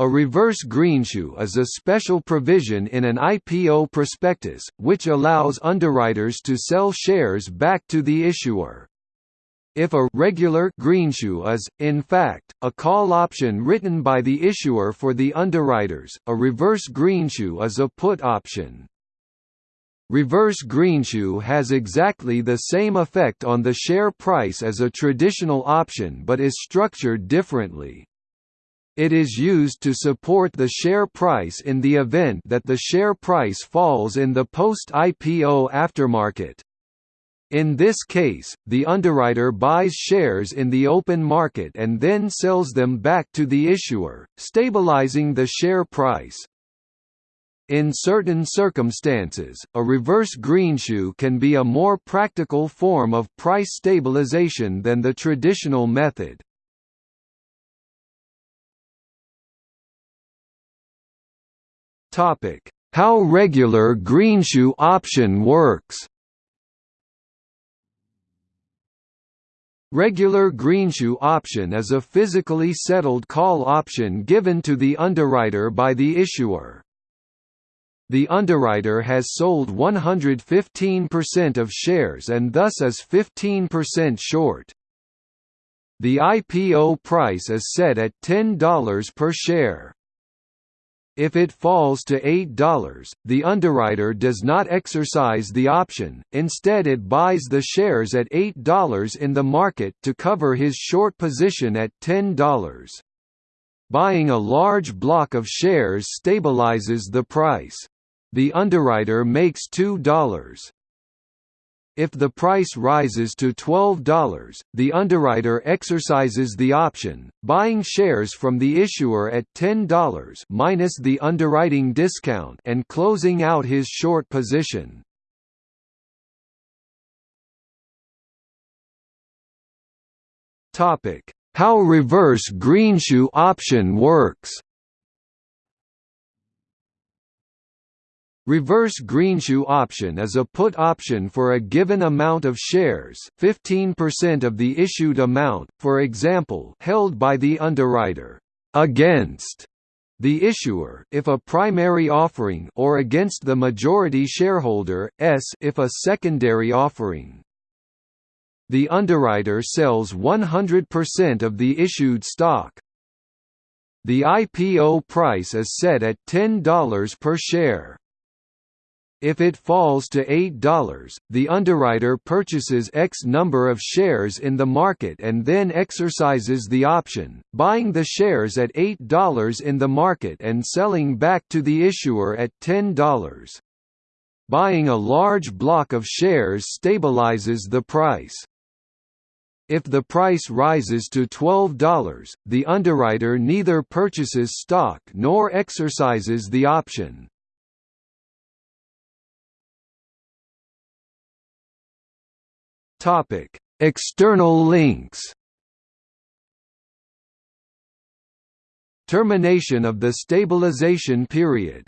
A reverse greenshoe is a special provision in an IPO prospectus, which allows underwriters to sell shares back to the issuer. If a regular greenshoe is, in fact, a call option written by the issuer for the underwriters, a reverse greenshoe is a put option. Reverse greenshoe has exactly the same effect on the share price as a traditional option but is structured differently. It is used to support the share price in the event that the share price falls in the post-IPO aftermarket. In this case, the underwriter buys shares in the open market and then sells them back to the issuer, stabilizing the share price. In certain circumstances, a reverse greenshoe can be a more practical form of price stabilization than the traditional method. Topic: How regular greenshoe option works. Regular greenshoe option is a physically settled call option given to the underwriter by the issuer. The underwriter has sold 115% of shares and thus is 15% short. The IPO price is set at $10 per share. If it falls to $8, the underwriter does not exercise the option, instead it buys the shares at $8 in the market to cover his short position at $10. Buying a large block of shares stabilizes the price. The underwriter makes $2. If the price rises to $12, the underwriter exercises the option, buying shares from the issuer at $10 minus the underwriting discount and closing out his short position. Topic: How reverse greenshoe option works. Reverse greenshoe option is a put option for a given amount of shares 15% of the issued amount, for example held by the underwriter, against the issuer if a primary offering or against the majority shareholder s if a secondary offering. The underwriter sells 100% of the issued stock. The IPO price is set at $10 per share. If it falls to $8, the underwriter purchases X number of shares in the market and then exercises the option, buying the shares at $8 in the market and selling back to the issuer at $10. Buying a large block of shares stabilizes the price. If the price rises to $12, the underwriter neither purchases stock nor exercises the option. Topic: External links. Termination of the stabilization period